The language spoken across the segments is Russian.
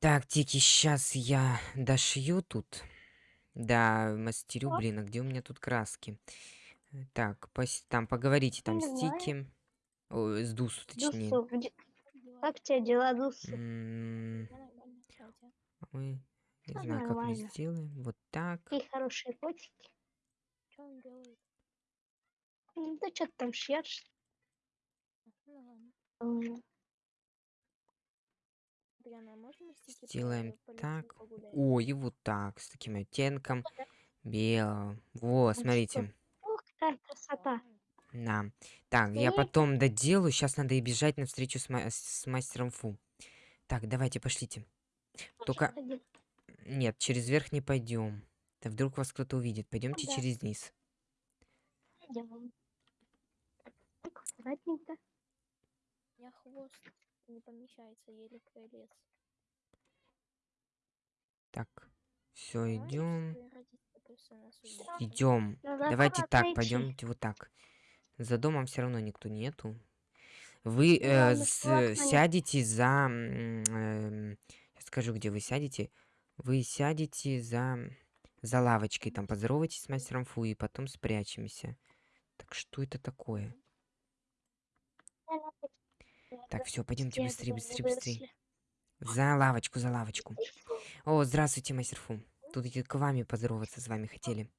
Так, Тики, сейчас я дошью тут. Да, мастерю, блин, а где у меня тут краски? Э, Так, пос- там поговорите там с знаю. Тики. Ой, с Дусу, точнее. Дусу, где- как тебе дела, Дусу? М. Ой, не Всё знаю, как мы нормально. сделаем. Вот так. Какие хорошие котики. Что он делает? Ну, Да что ты там шьешь? Ну. М, Адриана, а можно мы с Тики по- Сделаем по лесу так. Ой, и вот так, с таким оттенком белого. Во, смотрите. Ух, какая красота. На. Так, я потом доделаю. Сейчас надо и бежать на встречу с, ма- с мастером Фу. Так, давайте, пошлите. Только-. Нет, через верх не пойдем. Да вдруг вас кто-то увидит. Пойдемте да. через низ. Так, аккуратненько. Меня хвост не помещается, еле пролез. Так, все, идем. Идем. Давайте так, пойдемте вот так. За домом все равно никто нету. Вы э, Главное, с- сядете за... я скажу, где вы сядете. Вы сядете за, за лавочкой, там поздоровайтесь с мастером Фу и потом спрячемся. Так что это такое? Так, все, пойдемте быстрее, быстрее, быстрее. За лавочку, за лавочку. О, здравствуйте, мастер Фу. Тут и к вами поздороваться с вами хотели.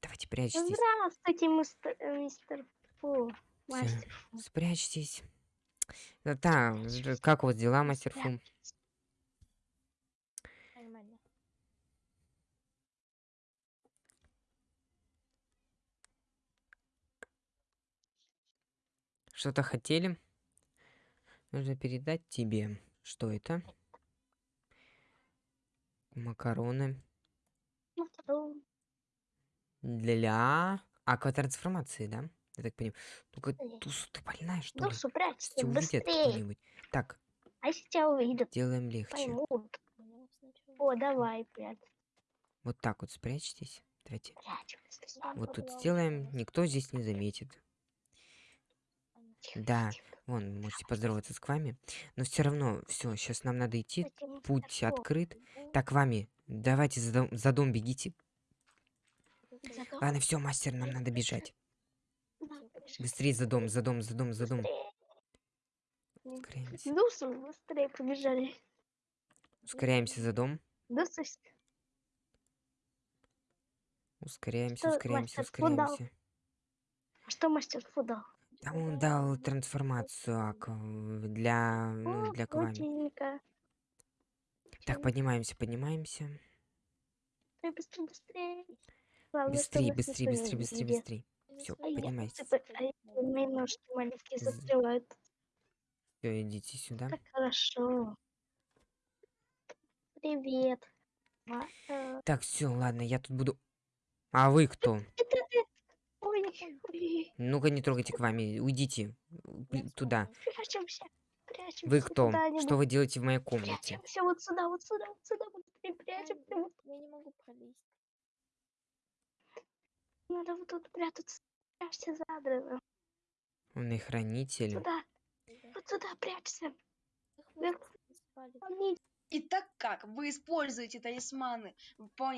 Давайте прячьтесь. Здравствуйте, мистер, э, мистер Фу. Мастер Фу. Спрячьтесь. Да, да, как у вас дела, мастер Фу? Что-то хотели? Нужно передать тебе. Что это? Макароны. Ну, вторую. Для акватрансформации, да? Я так понимаю. Конечно. Тусу, ты больная, что ли? Дусу, прячься, Тебя увидят быстрее. кто-нибудь. Так, А если тебя увидят, делаем легче. поймут. О, давай, прячь. Вот так вот спрячьтесь. Давайте. Прячемся. Вот тут сделаем, никто здесь не заметит. Тихо, Да. тихо. Вон, можете поздороваться с вами. Но все равно, все, сейчас нам надо идти. Мистер Путь Фу, открыт. Так, вами, давайте за дом, за дом бегите. за дом- Ладно, все, мастер, нам надо бежать. Быстрее за дом, за дом, за дом, за дом. Ускоряемся. Дусу, быстрее побежали. Ускоряемся за дом. Дусу, с- Ускоряемся, ускоряемся, ускоряемся. а что мастер Фу Да он дал трансформацию для, ну, О, для Квами. крутенько. Так, поднимаемся, поднимаемся. Быстрее, быстрее, быстрее. Главное, Быстрее, чтобы нас быстрее, никто не быстрее, быстрее, видел. быстрее. Всё, А я- поднимайтесь. а я умею ножки маленькие застревают. Все, идите сюда. Так хорошо. Привет. Ма- э, Так, все, ладно, я тут буду. А вы кто? Это Ну-ка, не трогайте к вами. Уйдите туда. прячемся. Прячемся. Вы кто? Что вы делаете в моей комнате? Прячемся вот сюда, вот сюда, вот сюда. Ай, прячемся. вот. Я не могу пролезть. Надо вот тут прятаться. Прячься за адресом. Он и хранитель. Сюда. Да. Вот сюда прячься. Их Вверх. можно не спалить. Помните, И так как вы используете талисманы по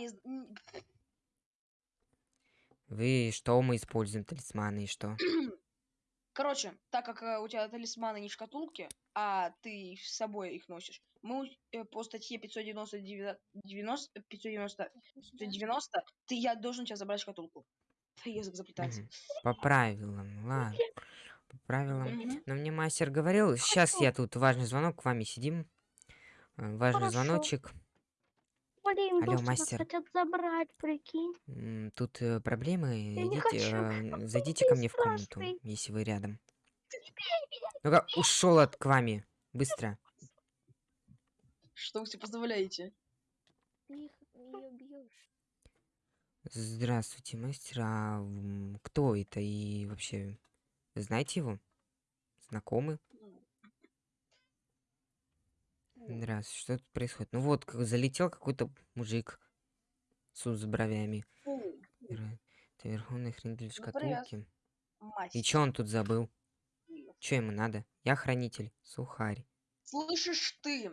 Вы что мы используем талисманы и что? Короче, так как э, у тебя талисманы не в шкатулке, а ты с собой их носишь, мы э, по статье 599 90, 590, 590 ты, я должен тебя забрать шкатулку. Язык заплетается. По правилам, ладно. По правилам. Но мне мастер говорил, сейчас я тут важный звонок, к вами сидим. Э, Важный Хорошо. звоночек. Блин, Алло, мастер. хотят забрать, прикинь. М, Тут э, проблемы. не Идите, хочу. э, зайдите Ты ко мне в комнату, страшный. если вы рядом. Ну-ка, ушел от к вами. Быстро. Что вы себе позволяете? Ты их ее бьешь. Здравствуйте, мастер. А м, кто это и вообще знаете его? Знакомы? Здравствуйте, что тут происходит? Ну вот, как залетел какой-то мужик с, с бровями. Это верховный хранитель Ну, шкатулки. И чё он тут забыл? Чё ему надо? Я хранитель, сухарь. Слышишь ты?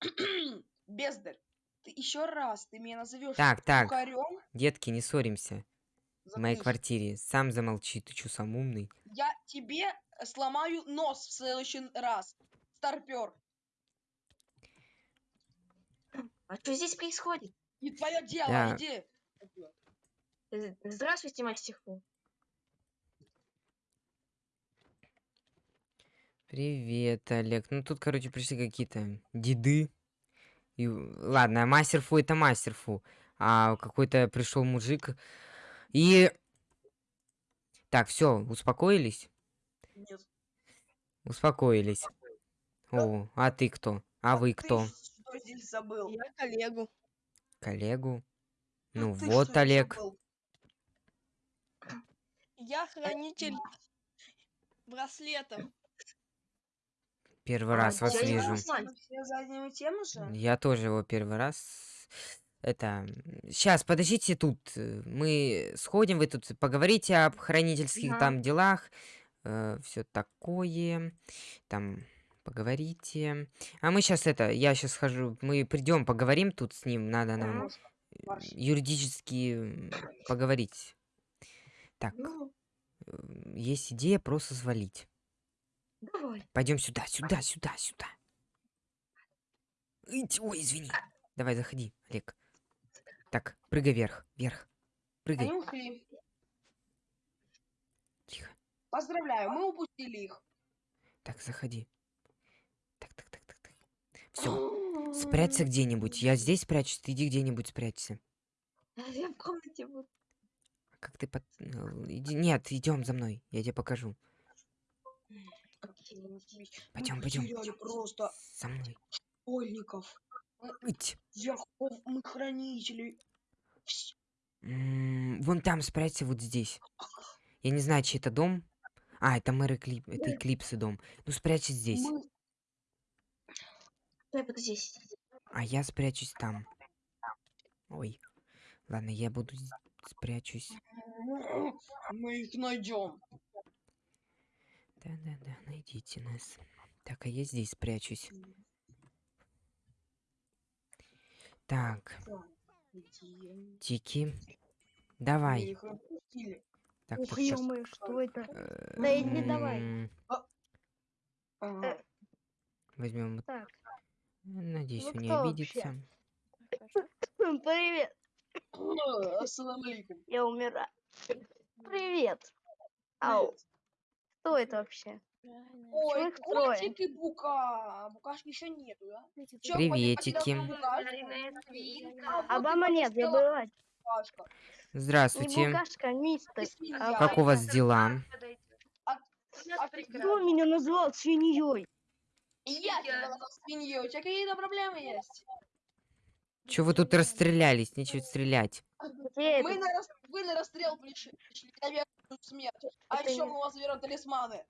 Бездарь, ты еще раз ты меня назовешь Так, так, бухарем, детки, не ссоримся. В моей заткнись. квартире. Сам замолчи, ты чё, сам умный? Я тебе э, сломаю нос в следующий раз. Старпер. А что здесь происходит? Не твое дело, Да. иди. Здравствуйте, мастер Фу. Привет, Олег. Ну тут, короче, пришли какие-то деды. И, ладно, мастер Фу это мастер Фу. А какой-то пришел мужик. И... Так, все, успокоились? Нет. Успокоились. О, а ты кто? А вы ты кто? что здесь забыл? Я коллегу. Коллегу? Ну ты вот, Олег. забыл? Я хранитель браслетов. Первый А, раз вас я вижу. Я тоже его первый раз. Это... Сейчас, подождите тут. э, Мы сходим, вы тут поговорите об хранительских Ага. там делах. все такое. Там поговорите. А мы сейчас это, я сейчас схожу, мы придем, поговорим тут с ним. Надо нам э, юридически поговорить. Так, Ну, э, есть идея просто свалить. Пойдем сюда, сюда, сюда, сюда. Ой, извини. Давай, заходи, Олег. Так, прыгай вверх, вверх. Прыгай. Они ушли. Тихо. Поздравляю, мы упустили их. Так, заходи. Так, так, так, так, так. Все, спрячься где-нибудь. Я здесь спрячусь, ты иди где-нибудь спрячься. Я в комнате буду. А Как ты под... э, Иди... Нет, идем за мной, я тебе покажу. Мы Пойдем, пойдем. просто За мной. школьников. Дьяков, мы хранители. Вон там спрячься, вот здесь. Я не знаю, чей это дом. А, это мэр Эклип... Это Эклипсы дом. Ну, спрячься здесь. Мы... Буду здесь. А я спрячусь там. Ой. Ладно, я буду спрячусь. Мы их найдем. Да-да-да, найдите нас. Так, а я здесь спрячусь. Так, Тики. Давай. Так, Ух, так, так. что это? Э, Да иди давай. м, Ага. Возьмем. вот- Так, Надеюсь, вы он не обидится. Привет, алейкум. я умираю. Привет. Ау, кто это вообще? Ой, трое? котик и бука. Букашки еще нету, да? Чё, Приветики. букашку? Обама нет, забывать. Не Здравствуйте. букашка, а мистер. А Как у вас дела? А Кто меня назвал свиньей? И я тебя назвал свиньей. У тебя какие-то проблемы есть? Чё вы тут расстрелялись? Нечего стрелять. Мы на рас... Вы на расстрел пришли, пришли на верную смерть. А Это еще не- мы у вас заберем талисманы.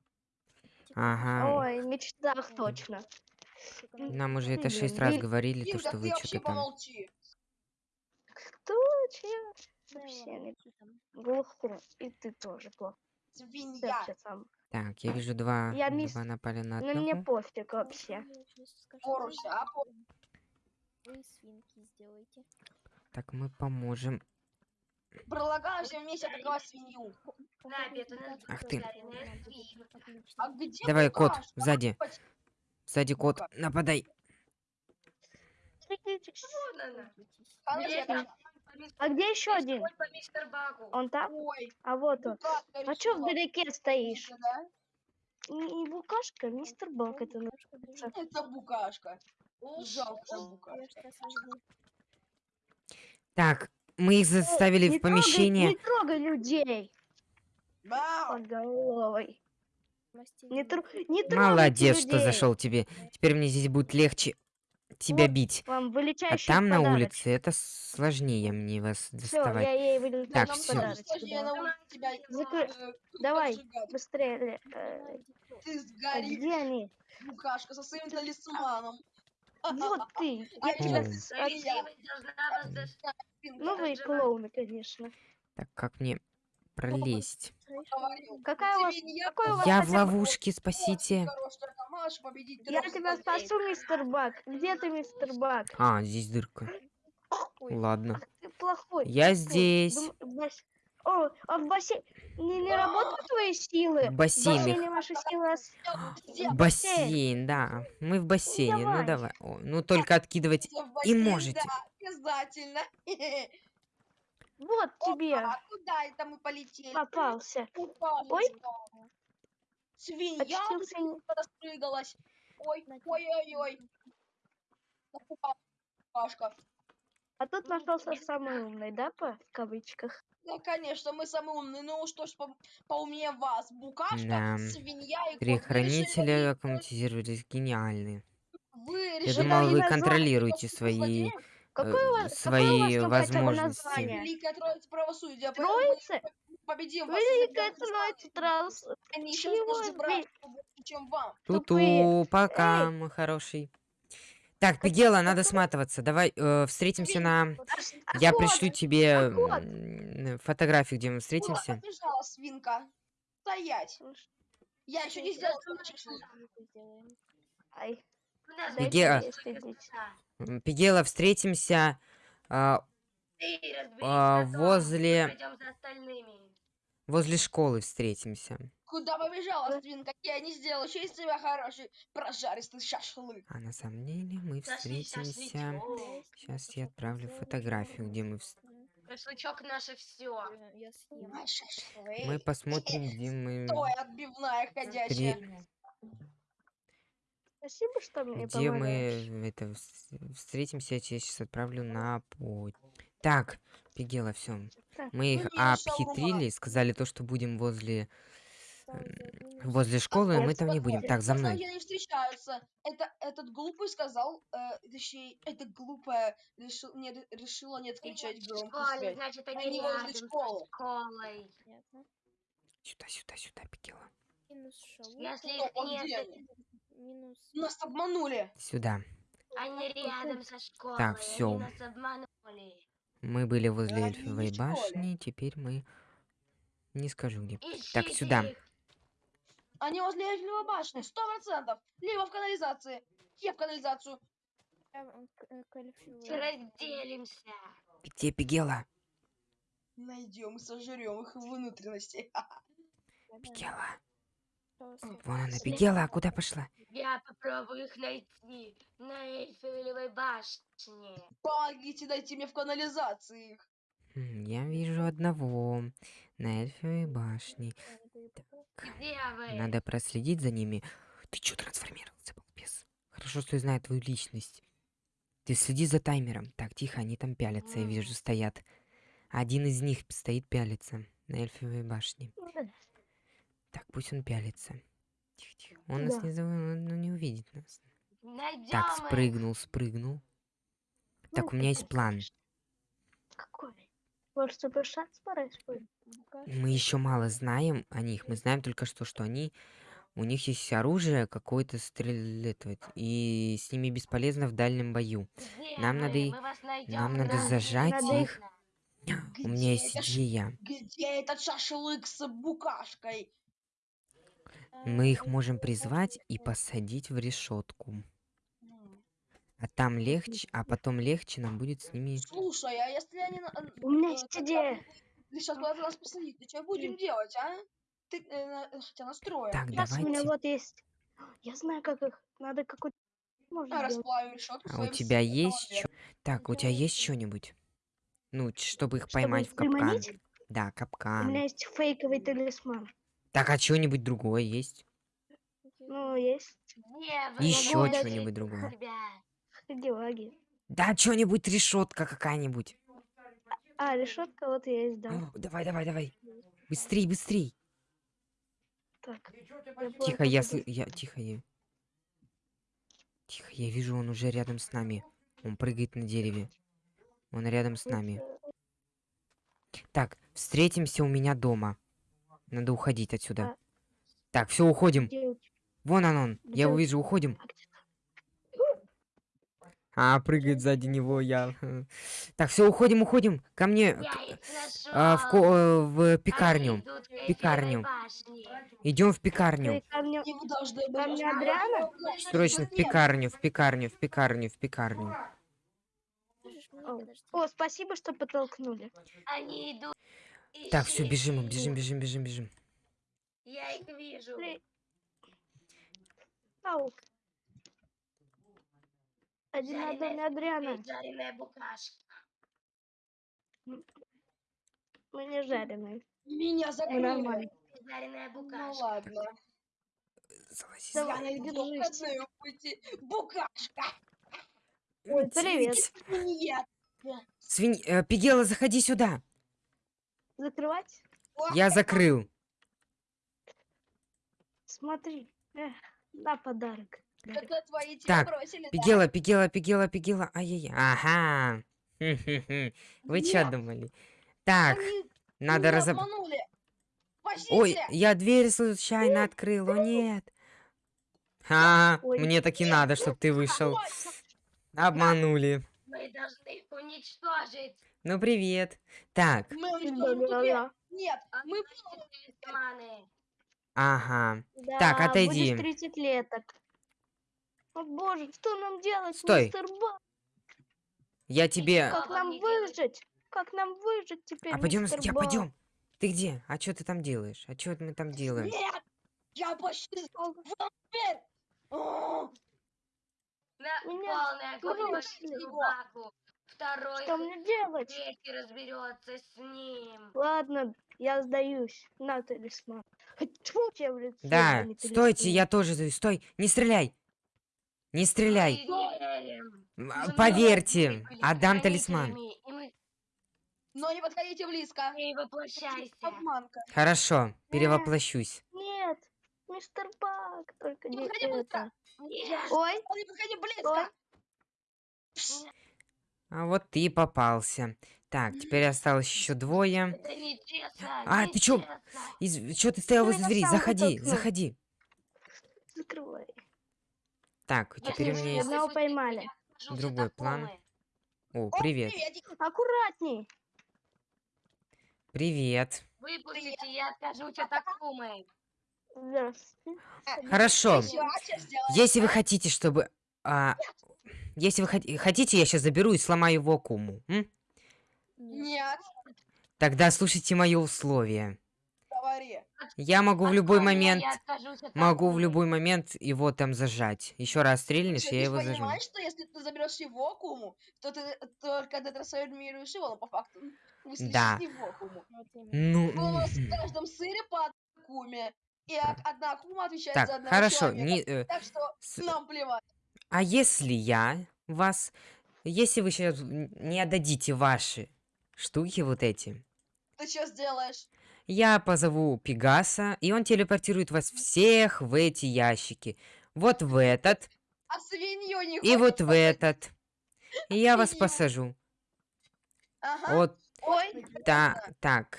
Ага. Ой, в мечтах точно. Нам уже это шесть раз говорили, то, что вы что-то там. помолчи. Кто? Че? Вообще не глухо. И ты тоже плохо. Свинья. сам. Так, я вижу два. Я мисс- Два напали на Ну мне одного. пофиг вообще. Поруся, а по- Вы свинки сделайте. Так, мы поможем. Предлагаю всем вместе атаковать свинью. Ах ты. А где Давай, кот, сзади. Сзади кот, нападай. Конкретно. А где еще один? Он там? Ой, А вот он. букашка А что вдалеке стоишь? Не, не букашка, мистер Бак это называется. Это букашка. Жалко букашка. Так, мы их заставили Не в помещение. Трогай, не трогай людей под головой. Не, тру- не трогайте Молодец, что людей. зашел тебе. Теперь мне здесь будет легче тебя Вот бить. Вам А там на подарочек. улице это сложнее мне вас Всё, доставать. я ей Так, подарочек. сложнее дала. научить тебя, э, Давай. Быстрее. э, Ты а сгори, где они? букашка, со своим талисманом. Вот ты. А Я тебя... От-. Ну вы клоуны, конечно. Так, как мне... пролезть. Какая у вас... Какой у вас Я в ловушке, спасите. Я тебя спасу, мистер Бак. Где ты, мистер Бак? А, здесь дырка. Ладно. Ты плохой. Я Ой, здесь. О, а в бассейне не, не работают твои силы? В В бассейне. ваши силы... Бассейн, да. Мы в бассейне. Ну давай. ну только откидывать. Бассейн? можете. Да, обязательно. Вот тебе А куда это мы полетели? попался. Ой. Свинья распрыгалась. Ой, ой-ой-ой. Пашка. А тут нашелся самый умный, да, по в кавычках? Да, конечно, мы самые умные. Ну что ж, по- поумнее вас. Букашка, Да. свинья и кот. Три Вы решили хранителя аккуматизировались гениальные. Вы Я думал, вы контролируете свои, злодеев? Какое э, у вас, какое у свои вас возможности. название? Великая Троица правосудия. Троица? победим вас. Великая. Троица Траус. Они брать чем вам. Туту, пока, мой хороший. Так, Пигела, надо сматываться. Давай э, встретимся на... А Я пришлю тебе А фотографию, где мы встретимся. побежала свинка? Стоять. Я еще не сделал. Ай, Где- Пигела, встретимся а, а, возле... Возле школы встретимся. Куда побежала свинка? Я не сделал еще из тебя хороший прожаристый шашлык. А на самом деле мы встретимся... Сейчас я отправлю фотографию, где мы... вс- Шашлычок наше все. Шашлык. Мы посмотрим, где мы... Стой, отбивная ходячая. Спасибо, что мне Где помогаешь. мы это вс- встретимся, я тебе сейчас отправлю на путь. Так, Пигела, все. Мы их ну обхитрили, сказали то, что будем возле возле школы, мы там не будем. Так, за мной. Они встречаются. Это этот глупый сказал, э, точнее, эта глупая решил, не, решила не отключать Школе, связь. значит, Они они возле школы. школой. Сюда, сюда, сюда, Пигела. Если их а нет, они? Нас обманули. Сюда. они рядом со школой. Так, обманули. Мы были возле эльфовой башни, теперь мы... Не скажу где. Так, Ищите сюда. их. Они возле Эльфовой башни, сто процентов. Либо в канализации. Я в канализацию. Разделимся. Где Пигела? Найдем и сожрем их внутренности. Пигела. Вон она, Пигела, а куда пошла? Я попробую их найти на Эйфелевой башне. Помогите, дайте мне в канализации их. М, Я вижу одного на эльфовой башне. Где вы? Надо проследить за ними. Ты чё трансформировался, балбес? Хорошо, что я знаю твою личность. Ты следи за таймером. Так, тихо, они там пялятся, я вижу, стоят. Один из них стоит пялится на эльфовой башне. Так, пусть он пялится. Тихо, тихо. Он нас Да. не, зав- он ну, не увидит нас. Найдем Так, спрыгнул, спрыгнул. Так, у меня есть план. Какой? Может, супер шанс порать Мы еще мало знаем о них. Мы знаем только что, что они... У них есть оружие какое-то стрелять, и с ними бесполезно в дальнем бою. Где Нам надо Мы нам надо зажать надо их. У меня Где есть идея. Где этот шашлык с букашкой? Мы их можем призвать и посадить в решетку. А там легче, а потом легче нам будет с ними. Слушай, а если они... на- У меня э, есть идея. Ты сейчас куда-то нас посадить, ты что будем делать, а? Ты э, на- хотя настроим. Так, Сейчас у меня давайте. вот есть. Я знаю, как их. Надо какой-то... А, расплавим решетку А у тебя есть чё? Так, у тебя есть что-нибудь? Ну, чтобы их Чтобы поймать их в капкан. приманить? Да, У меня капкан. есть фейковый талисман. Так, а что-нибудь другое есть? Ну, есть. Еще что-нибудь другое. Ребят, Хаги-ваги. Да, что-нибудь решетка какая-нибудь. А, решетка вот есть, да. О, давай, давай, давай. Быстрей, быстрей. Так. Тихо, я, сы- я, тихо, я. Тихо, я вижу, он уже рядом с нами. Он прыгает на дереве. Он рядом с нами. Так, встретимся у меня дома. Надо уходить отсюда. А. Так, все, уходим. Вон он, он. Я его вижу, уходим. А? А, прыгает сзади него я. Так, все, уходим, уходим. Ко мне. А, в, ко- э, в пекарню. Эйфелевой пекарню. Идем в пекарню. Срочно в пекарню, в пекарню, в пекарню, в пекарню. О, спасибо, что подтолкнули. Они идут. Так, все, бежим, бежим, бежим, бежим, бежим. Я их вижу. Ау. Один на доме Адриана. Жареная букашка. Мы не жареные. Меня закрыли. нормально. Жареная Ну букашка. ладно. Залазить. Давай, держись. Букашка. Ой, привет. Нет. Свинь... э, Пигела, заходи сюда. Закрывать? Я закрыл. Смотри. Эх, на подарок. Это твои тебя Так, бросили, да? Пигела, Пигела, Пигела, Пигела. Ай-яй-яй. Ага. Вы чё Нет. думали? Так, Они надо меня разоб... обманули. Ой, я дверь случайно открыл, о нет. А, Ой. мне так и надо, чтобы ты вышел. Обманули. Мы должны их уничтожить. Ну, привет. Так, Мы уничтожим. Нет, мы... Талисманы. ага. Да, Так, отойди. Будешь 30 леток. О боже, что нам делать, Стой. мистер Бак? Я тебе... Как нам выжить? Как нам выжить теперь, А пойдем, я пойдем. Ты где? А что ты там делаешь? А что мы там делаем? Нет! Я почти На Меня полная. Второй Что мне делать? третий разберется с ним. Ладно, я сдаюсь. На талисман. Тьфу тебе в лицо, Да, не стойте, я тоже... за- Стой, не стреляй. Не стреляй. Поверьте, отдам талисман. Но не подходите близко. не воплощайся. Обманка. Хорошо, перевоплощусь. Нет, мистер Бак, только Не не подходи быстро. это. Нет. Ой, Не подходи близко. А вот ты и попался. Так, теперь осталось еще двое. Это нечестно. А, ты чё? Из... Чё ты стоял возле двери? Заходи, заходи. закрывай. Так, Если теперь у меня есть... Одного поймали. другой план. О, привет. Аккуратней. Привет. Выпустите, я откажусь от Акумы. Хорошо. А Если вы хотите, чтобы... а, Если вы хот- хотите, я сейчас заберу и сломаю его куму. м? Нет, Тогда слушайте мои условия. говори. Я могу в любой момент... Могу в любой момент его там зажать. Еще раз стрельнешь, Ты я его зажму. понимаешь, что если ты заберешь его куму, то ты только детрансформируешь его, но по факту вы слышите Да. его куму. Ну... Вас в каждом сыре по одной куме, и одна кума отвечает Так, за одного хорошо. человека. не, э, Так что с- нам плевать. А если я вас... Если вы сейчас не отдадите ваши штуки вот эти, Ты что сделаешь? я позову Пегаса, и он телепортирует вас всех в эти ящики. Вот в этот, А свинью не и вот в этот. И я вас посажу. Ага. Вот Ой, та, так.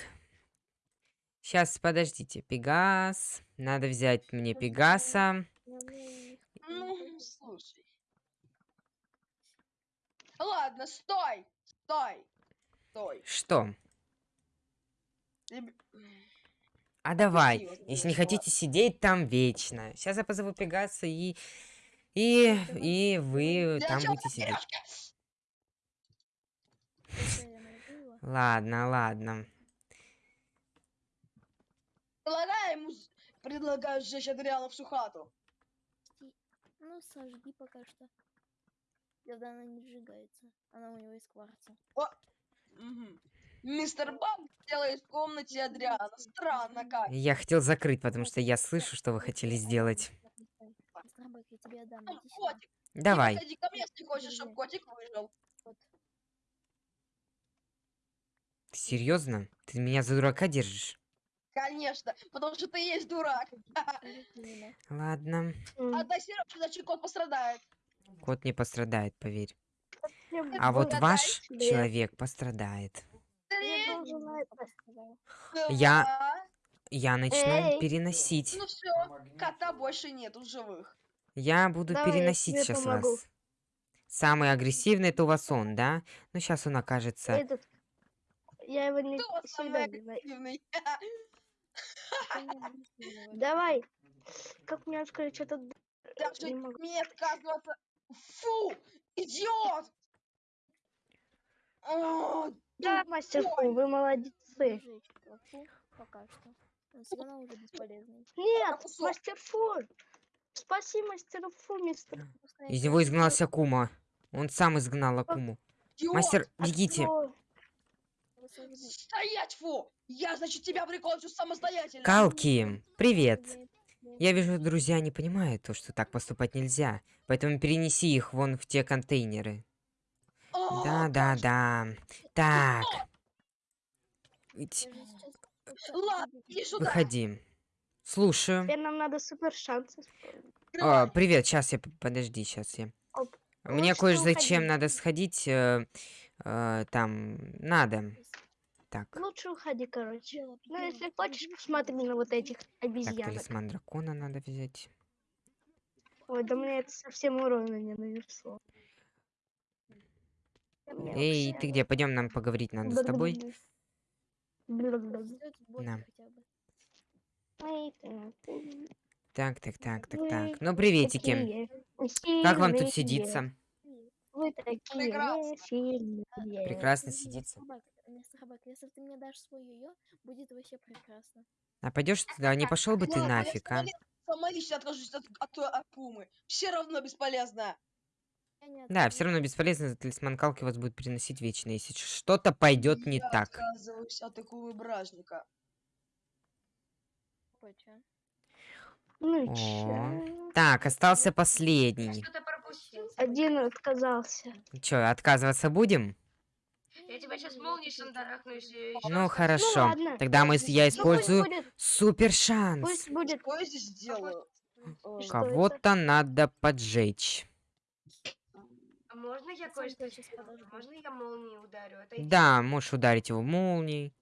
Сейчас, подождите. Пегас. Надо взять мне Пегаса. ну, слушай. Ладно, стой, стой, стой. Что? А давай, если не хотите сидеть там вечно. Сейчас я позову Пегаса и... И, и вы Для там будете сидеть. Ладно, ладно. Предлагаю ему... Предлагаю сжечь Адриана всю хату. Ну, сожги пока что. Когда она не сжигается. Она у него из кварца. Мгм. Мистер Бак делает в комнате Адриана. Странно как. Я хотел закрыть, потому что я слышу, что вы хотели сделать. Мистер Бак, я тебе отдам. Сюда. Котик, Давай. подходи ко мне, если хочешь, чтобы котик выжил. Ты серьезно? Ты меня за дурака держишь? Конечно, потому что ты есть дурак. Ладно. Отдай Сережке, иначе кот пострадает. Кот не пострадает, поверь. я А вот ваш человек пострадает. Я. Я-. Я начну Эй. переносить. Ну все, кота больше нет в живых. Я буду Давай, я переносить тебе сейчас помогу. вас. Самый агрессивный это у вас он, да? Ну, сейчас он окажется... Этот... Я его не Кто самый агрессивный? Давай. Как мне что-то... Даже Не могу. мне отказываться. Фу! Идиот! О, Да, мастер Фу, вы молодцы. Пока что. Он все равно уже бесполезный. Нет, мастер Фу. Спаси мастера Фу, мистер. Из него изгнался Акума. Он сам изгнал Акуму. идиот! Мастер, бегите. Его сожгли. Стоять, фу! Я, значит, тебя прикончу самостоятельно. Калки, привет. Я вижу, друзья не понимают то, что так поступать нельзя. Поэтому перенеси их вон в те контейнеры. О, Да, да, да. Так. Ладно, убегу. иди сюда. Выходи. Слушаю. Теперь нам надо супер шансы. А, привет, сейчас я... Подожди, сейчас я... Оп. Мне Лучше кое зачем уходи. надо сходить. э, э, там... Надо. Так. Лучше уходи, короче. Ну, если хочешь, посмотри на вот этих Так, обезьянок. талисман дракона надо взять. Ой, да мне это совсем урона не нанесло. Эй, вообще- ты где? Пойдем нам поговорить надо с тобой. Да. Так, так, так, так, так. Ну, приветики. такие Как вам тут сидится? Вы такие Прекрасно. сидится. Мистер Бак, мистер Бак, если ты мне дашь свой йо будет вообще прекрасно. А пойдешь туда? Не пошел бы ты Ладно, я нафиг, а? сама ли- Сама лично откажусь от, от, от Пумы. Все равно бесполезно. Я не Да, все равно бесполезно, талисман Калки вас будет приносить вечно, если что-то пойдет не Я так. отказываюсь от такого бражника. Ну О. Так, остался последний. Один отказался. Че, отказываться будем? Я тебя сейчас молнией шандарахну, если ещё Ну хорошо. ладно. Тогда мы, с- я Ну, пусть использую будет, супер шанс. пусть будет. Что я здесь делаю? Э, Что Кого-то надо поджечь. А можно я кое-что щас подожду. Можно я молнией ударю? Отойди. Да, можешь ударить его молнией,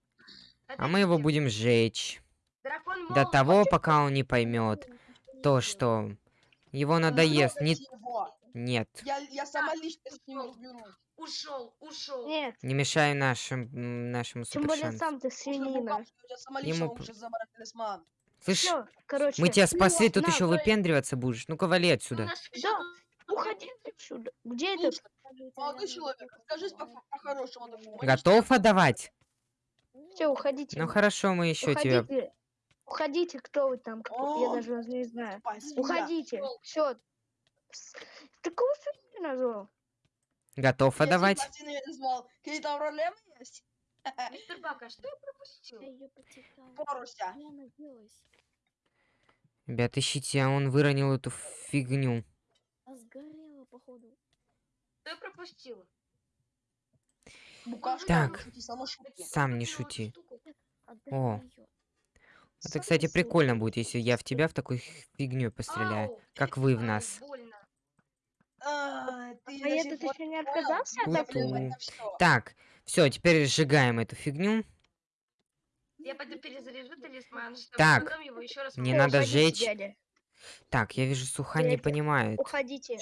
а мы его будем сжечь. Дракон До молнии. того, пока он не поймет то, сделаю. что его надоест. Не... Нет, Я, я сама лично с ним разберусь. Ушел, ушел. Нет, не мешай нашим, нашему тем более сам ты свинина. Букашка, у тебя сама лично Ему он п- сейчас забрать талисман. Слышь, короче. мы тебя спасли, тут на, еще давай. выпендриваться будешь. Ну-ка, вали отсюда. Да, уходи отсюда. Где Скажите, молодой человек, скажись по- по-хорошему. Готов отдавать? Все, уходите. Ну хорошо, мы еще тебя... Уходите. Кто вы там, кто- я даже не знаю. Уходите. Все. Такого свиньи назвал. Готов Я отдавать? не назвал. Какие-то проблемы есть? Мистер Бака, что я пропустил? Я. Поруся. Я. Ребят, ищите, а он выронил эту фигню. А сгорела, походу. Что я пропустил? Букашка, Так. Сам не шути. О. Это, кстати, прикольно будет, если я в тебя в такой фигню постреляю. Ау, Как вы в нас. больно. А, ты А пор еще не отказался от этого? Так, все, теперь сжигаем эту фигню. Я пойду перезаряжу талисман, чтобы Так, потом его еще раз мне надо сжечь. дядя. Так, я вижу, Суха не Дядя, понимает. Уходите.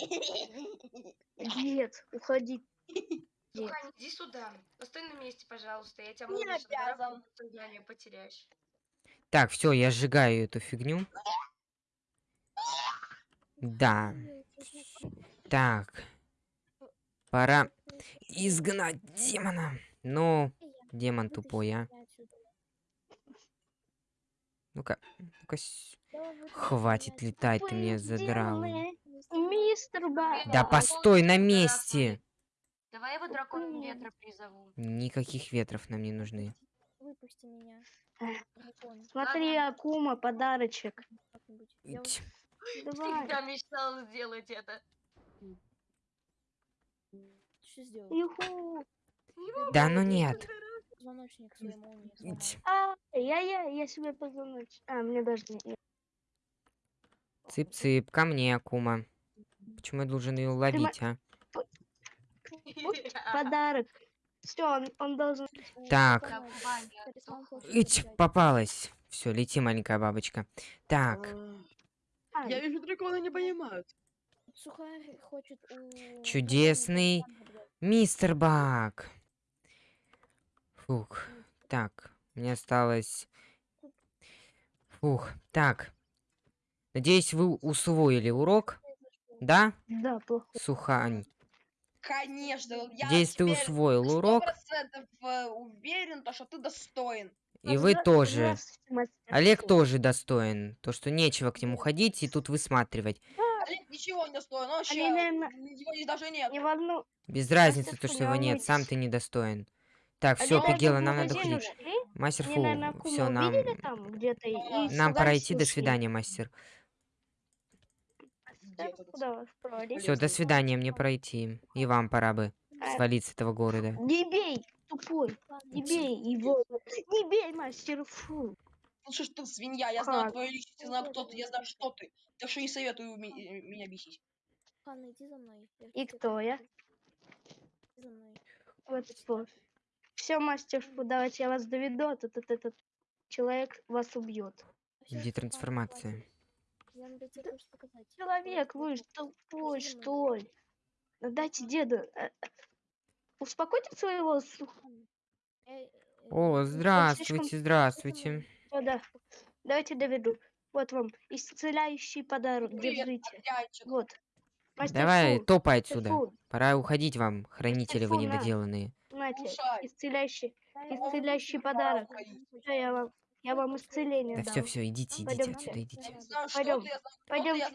Нет, уходи. Сухань, иди сюда. Постой на месте, пожалуйста. Я тебя Не шандарахну, обязан. сознание потеряешь. Так, все, я сжигаю эту фигню. Да, так. Пора изгнать демона. Ну, демон тупой, а. Ну-ка, ну-ка. с- Хватит летать, ты меня задрал. Мистер. Да постой на месте. Давай его драконом ветра призову. Никаких ветров нам не нужны. Выпусти меня. Дракон. Смотри, Акума, подарочек. Как-нибудь. Давай. Всегда мечтал сделать это. что сделал? Юху. Да ну нет. Звоночник своей молнии. А, я, я, я себе позвоночь. А, мне даже не... Цып-цып, ко мне, Акума. Почему я должен ее ловить, а? Подарок. Все, он, он должен... Так. Ить, попалась. Все, лети, маленькая бабочка. Так, А, Я вижу, драконы не понимают. Сухарь хочет у... Чудесный Мистер Бак. Фух. Так, мне осталось... Фух, так. Надеюсь, вы усвоили урок, да, Да, плохо. Сухань? Конечно, я Надеюсь, ты усвоил урок, процентов э, уверен, то, что ты достоин. И вы тоже. Олег тоже достоин. То, что нечего к нему ходить и тут высматривать. Олег ничего не достоин, он вообще, его даже нет. Не волну... Без разницы, то, что его нет, сам ты недостоин. Так, Они, все, Пигела, в нам надо ушли. Мастер Фу, все, нам, увидели там где-то и Нам нам пора идти. До свидания, мастер. Все, до свидания, мне пройти. И вам пора бы А, свалить с этого города. Не бей, тупой. Не бей его. Не бей, мастер Фу. Ну что ж ты, свинья, я знаю твою личность, я знаю, кто ты, я знаю, что ты. Так что не советую э, меня бесить. Ханна, иди за мной. И кто я? Иди за мной. Вот что. Все, мастер Фу, давайте я вас доведу, а тут этот, этот человек вас убьет. Где Ханна, трансформация? хватит. Я надо тебе кое-что показать. Человек, вы давай. тупой, Иди что ли? Ну, Дайте деду. Э, э, Успокойте своего Э, э, О, ну, здравствуйте, здравствуйте. Да, давайте доведу. Вот вам исцеляющий подарок. Привет, Держите. Андрианчик. Вот. Мастер Давай, Фу, топай отсюда. Фу, Пора уходить вам, хранители вы Фу, на. недоделанные. Нате, Слушай. исцеляющий, исцеляющий вам подарок. Всё, я вам, я вам исцеление Да дам. все, все, идите, идите Пойдёмте. отсюда, идите. Знаю,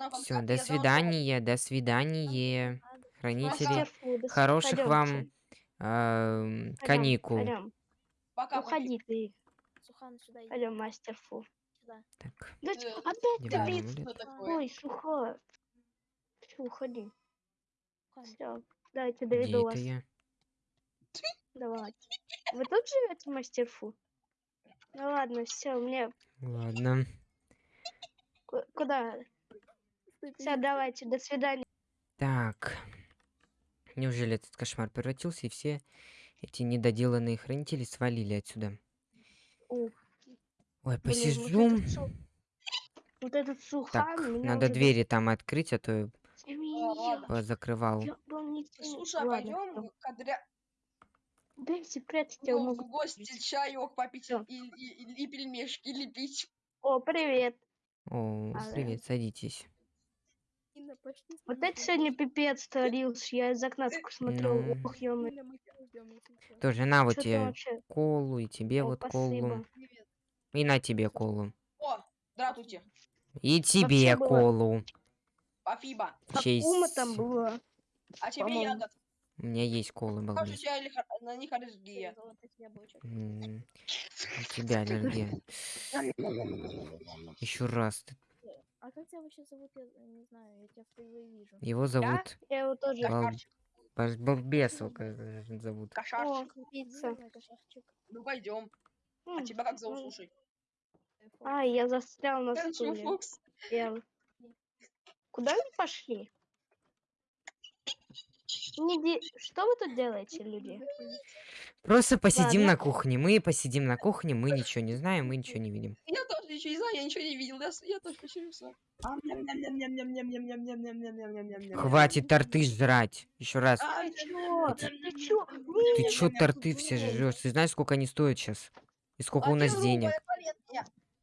как Все, до свидания, до свидания. Хранители, Фу, до хороших вам пойдёмте. Эм, каникул. Пока, Уходи ты. Сухан, сюда иди. Пойдем, мастер Фу. Сюда. Так, Да Э, опять ты блин? Ой, сухо. Всё, уходи. Сухан, Все, давайте где доведу это вас. я? Давайте. Вы тут живете, мастер Фу? Ну ладно, все, мне Ладно. ку- куда? Все, давайте, до свидания. Так. Неужели этот кошмар превратился, и все эти недоделанные хранители свалили отсюда? Ух, Ой, блин, вот посижу. этот су- Вот этот сухан Так, надо уже двери там открыть, а то я закрывал. Я не Слушай, а пойдем всё. к Адря... Дайте прятать, я ну, могу. в гости чаек попить и, и, и- и пельмешки лепить. О, привет. О, А, привет, садитесь. Вот это сегодня пипец творился. Я из окна только смотрел. Ну. Ох, ё. Тоже на вот тебе вообще? колу, и тебе О, вот спасибо. колу. И на тебе колу. О, здравствуйте. И тебе было. колу. Спасибо. В честь- Акума там была. А тебе ягод. У меня есть колы, балбес. на них аллергия? У тебя аллергия. Еще раз. ты- А как тебя вообще зовут? Я не знаю, я тебя впервые вижу. Его зовут Я его тоже. Бал- Кошарчик. Бал- Балбесов, как же зовут. О, Кошарчик. мной, кошачек. Ну пойдем. А тебя как зовут, слушай? Э. А, я застрял на стуле. Фокс. Я- Куда вы пошли? Не де- Что вы тут делаете, люди? Просто посидим Ладно. на кухне. Мы посидим на кухне, мы ничего не знаем, мы ничего не видим. Я ничего не знаю, я ничего не видел. С- я тоже посерьезно. Хватит. Торты жрать. Еще раз. Эти- Ты чё? Ты чё торты все жрешь? Ты знаешь, сколько они стоят сейчас? И сколько у нас денег?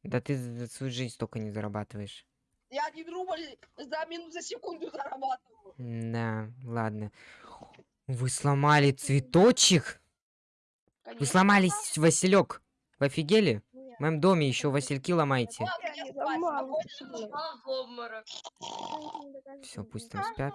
Да ты за свою жизнь столько не зарабатываешь. Я один рубль за минут, за секунду зарабатываю. Да, ладно. Вы сломали цветочек? Вы сломались, Василек. Вы офигели? Моем доме еще васильки доказывает, Все, пусть там спят.